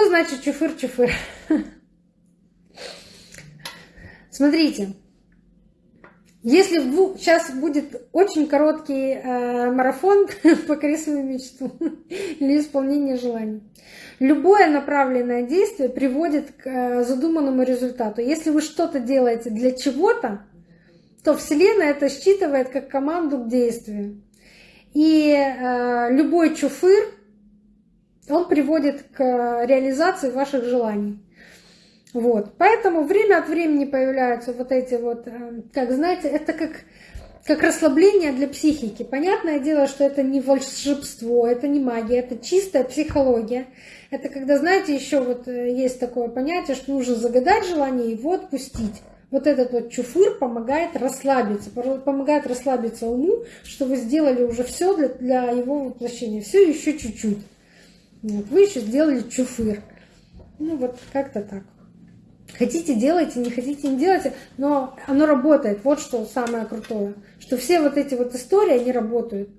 Что значит чуфыр-чуфыр? Смотрите, если вдруг сейчас будет очень короткий э, марафон «Покори свою мечту» или исполнение желаний. Любое направленное действие приводит к э, задуманному результату. Если вы что-то делаете для чего-то, то Вселенная это считывает как команду к действию. И э, любой чуфыр, он приводит к реализации ваших желаний. Вот. Поэтому время от времени появляются вот эти вот, э, как знаете, это как, как расслабление для психики. Понятное дело, что это не волшебство, это не магия, это чистая психология. Это когда, знаете, еще вот э, есть такое понятие, что нужно загадать желание и его отпустить. Вот этот вот чуфыр помогает расслабиться, помогает расслабиться уму, что вы сделали уже все для, для его воплощения. Все еще чуть-чуть. Вот, вы еще сделали чуфыр. Ну вот как-то так. Хотите, делайте, не хотите, не делайте, но оно работает. Вот что самое крутое. Что все вот эти вот истории, они работают.